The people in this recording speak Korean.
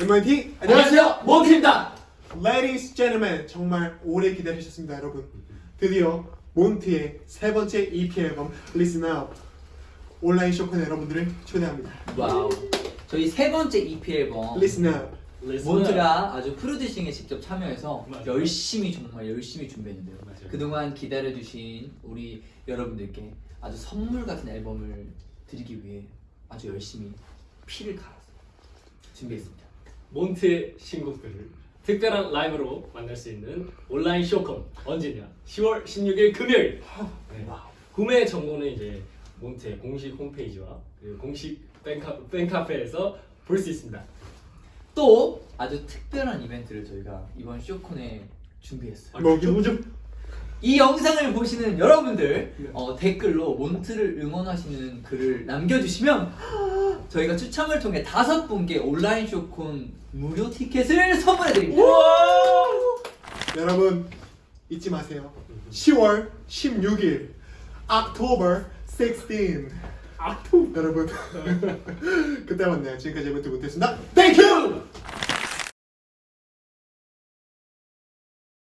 MIT 안녕하세요 몬트입니다 Ladies, gentlemen, 정말 오래 기다리셨습니다, 여러분. 드디어 몬트의 세 번째 EP 앨범 Listen Up 온라인 쇼콘 여러분들을 초대합니다. Wow 저희 세 번째 EP 앨범 Listen Up. 몬트가 아주 프로듀싱에 직접 참여해서 맞아요. 열심히 정말 열심히 준비했는데요 맞아요. 그동안 기다려주신 우리 여러분들께 아주 선물 같은 앨범을 드리기 위해 아주 열심히 피를 갈아서 준비했습니다 몬트의 신곡들을 특별한 라이브로 만날 수 있는 온라인 쇼콘 언제냐? 10월 16일 금요일. 네. 구매 정보는 이제 몬트의 공식 홈페이지와 그리고 공식 팬카, 팬카페에서 볼 수 있습니다. 또 아주 특별한 이벤트를 저희가 이번 쇼콘에 준비했어요 뭐기 뭐죠? 이 영상을 보시는 여러분들 어, 댓글로 몬트를 응원하시는 글을 남겨주시면 저희가 추첨을 통해 다섯 분께 온라인 쇼콘 무료 티켓을 선물해 드립니다. 여러분 잊지 마세요. 10월 16일, October 16. 아토. 여러분 그때 만나요. 지금까지 못했습니다. Thank you.